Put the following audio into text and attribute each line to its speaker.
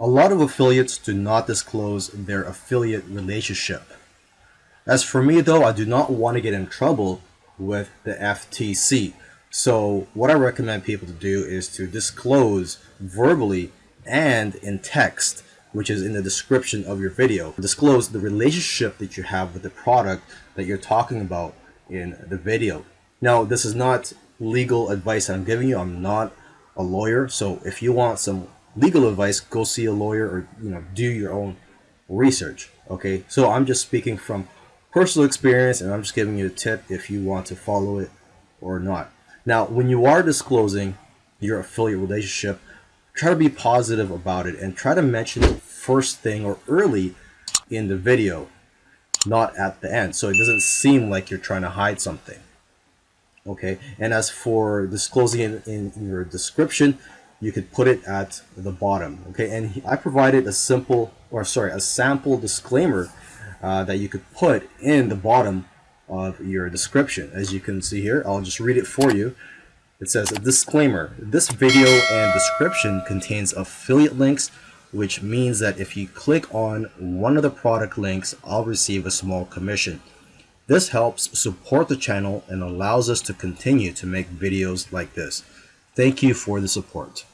Speaker 1: A lot of affiliates do not disclose their affiliate relationship. As for me though, I do not want to get in trouble with the FTC. So what I recommend people to do is to disclose verbally and in text, which is in the description of your video. Disclose the relationship that you have with the product that you're talking about in the video. Now, this is not legal advice I'm giving you. I'm not a lawyer. So if you want some legal advice, go see a lawyer or, you know, do your own research. Okay. So I'm just speaking from personal experience and I'm just giving you a tip if you want to follow it or not. Now, when you are disclosing your affiliate relationship, try to be positive about it and try to mention it first thing or early in the video, not at the end. So it doesn't seem like you're trying to hide something. Okay, and as for disclosing it in, in your description, you could put it at the bottom. Okay, and I provided a simple, or sorry, a sample disclaimer uh, that you could put in the bottom of your description. As you can see here, I'll just read it for you. It says, a disclaimer, this video and description contains affiliate links, which means that if you click on one of the product links, I'll receive a small commission. This helps support the channel and allows us to continue to make videos like this. Thank you for the support.